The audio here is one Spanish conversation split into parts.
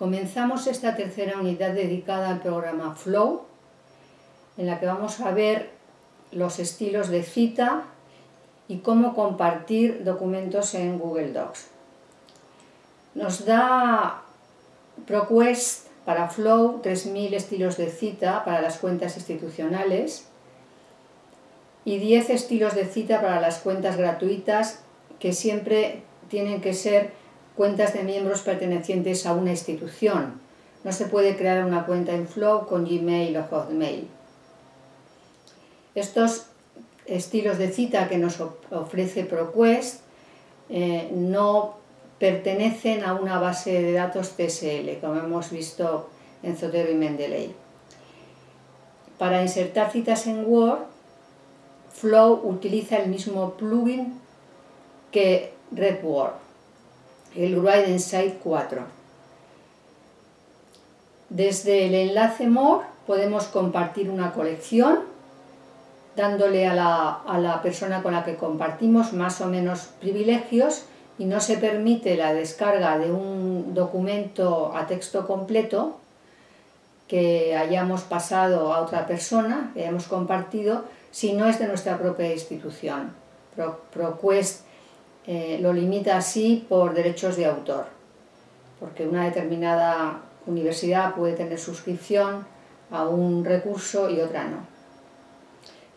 Comenzamos esta tercera unidad dedicada al programa Flow, en la que vamos a ver los estilos de cita y cómo compartir documentos en Google Docs. Nos da ProQuest para Flow 3.000 estilos de cita para las cuentas institucionales y 10 estilos de cita para las cuentas gratuitas que siempre tienen que ser cuentas de miembros pertenecientes a una institución. No se puede crear una cuenta en Flow con Gmail o Hotmail. Estos estilos de cita que nos ofrece ProQuest eh, no pertenecen a una base de datos TSL, como hemos visto en Zotero y Mendeley. Para insertar citas en Word, Flow utiliza el mismo plugin que RedWord el Write Insight 4. Desde el enlace More podemos compartir una colección dándole a la, persona con la que compartimos más o menos privilegios y no se permite la descarga de un documento a texto completo que hayamos pasado a otra persona, que hayamos compartido, si no es de nuestra propia institución. ProQuest eh, lo limita así por derechos de autor, porque una determinada universidad puede tener suscripción a un recurso y otra no.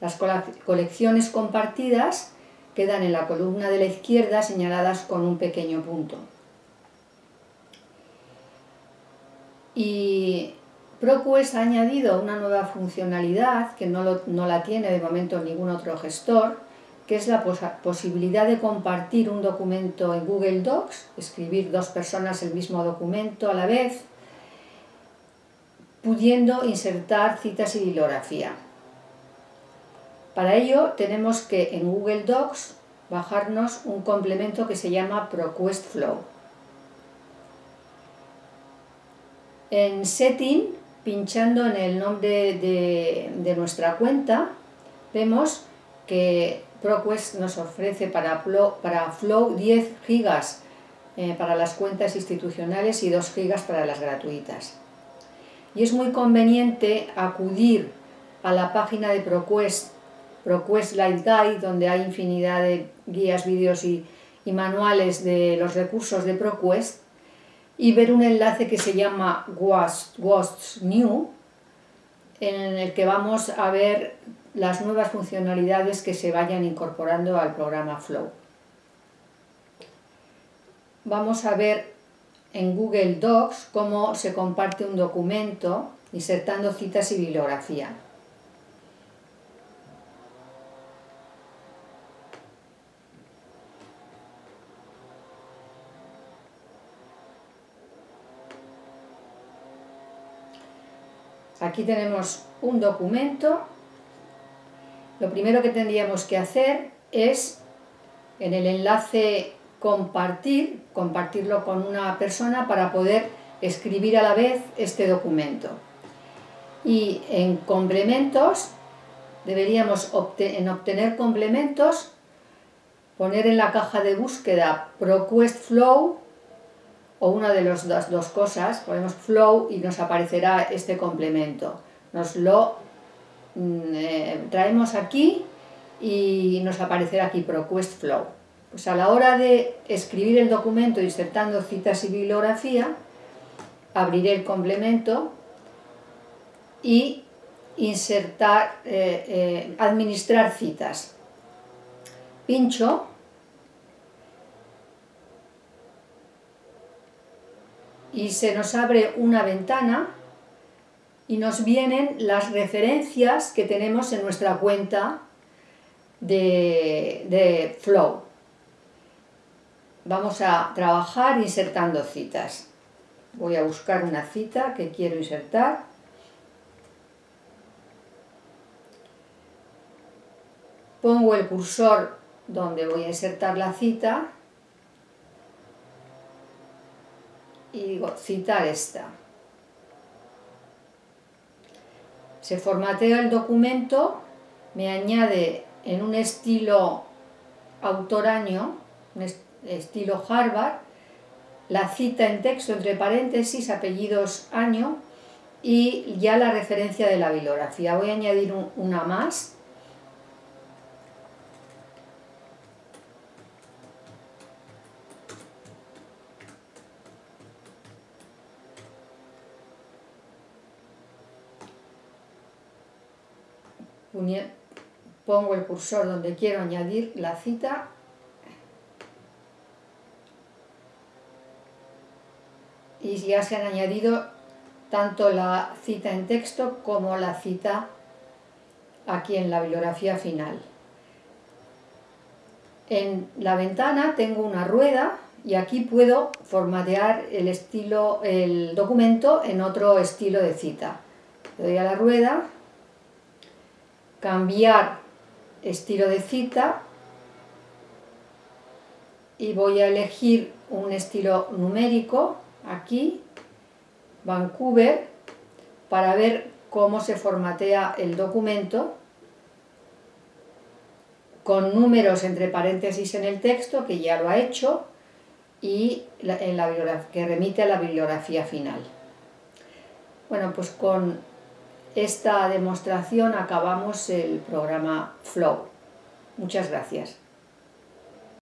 Las colecciones compartidas quedan en la columna de la izquierda señaladas con un pequeño punto. Y ProQuest ha añadido una nueva funcionalidad que no, no la tiene de momento ningún otro gestor, que es la posibilidad de compartir un documento en Google Docs, escribir dos personas el mismo documento a la vez, pudiendo insertar citas y bibliografía. Para ello tenemos que en Google Docs bajarnos un complemento que se llama ProQuest Flow. En Setting, pinchando en el nombre de, de nuestra cuenta, vemos que ProQuest nos ofrece para Flow, para Flow 10 gigas eh, para las cuentas institucionales y 2 gigas para las gratuitas. Y es muy conveniente acudir a la página de ProQuest, ProQuest Light Guide, donde hay infinidad de guías, vídeos y, manuales de los recursos de ProQuest, y ver un enlace que se llama WAST New, en el que vamos a ver las nuevas funcionalidades que se vayan incorporando al programa Flow. Vamos a ver en Google Docs cómo se comparte un documento insertando citas y bibliografía. Aquí tenemos un documento lo primero que tendríamos que hacer es en el enlace compartir, compartirlo con una persona para poder escribir a la vez este documento. Y en complementos, deberíamos en obtener complementos, poner en la caja de búsqueda ProQuest Flow o una de las dos, cosas, ponemos Flow y nos aparecerá este complemento. Nos lo eh, traemos aquí y nos aparecerá aquí ProQuest Flow. Pues a la hora de escribir el documento insertando citas y bibliografía, abriré el complemento y insertar, eh, eh, administrar citas. Pincho y se nos abre una ventana y nos vienen las referencias que tenemos en nuestra cuenta de, Flow. Vamos a trabajar insertando citas. Voy a buscar una cita que quiero insertar. Pongo el cursor donde voy a insertar la cita y digo citar esta. Se formatea el documento, me añade en un estilo autoraño, un estilo Harvard, la cita en texto entre paréntesis, apellidos, año y ya la referencia de la bibliografía. Voy a añadir una más. Pongo el cursor donde quiero añadir la cita y ya se han añadido tanto la cita en texto como la cita aquí en la bibliografía final. En la ventana tengo una rueda y aquí puedo formatear el, estilo, el documento en otro estilo de cita. Le doy a la rueda, cambiar estilo de cita y voy a elegir un estilo numérico aquí Vancouver para ver cómo se formatea el documento con números entre paréntesis en el texto, que ya lo ha hecho, y en la que remite a la bibliografía final. Bueno, pues con esta demostración acabamos el programa Flow. Muchas gracias.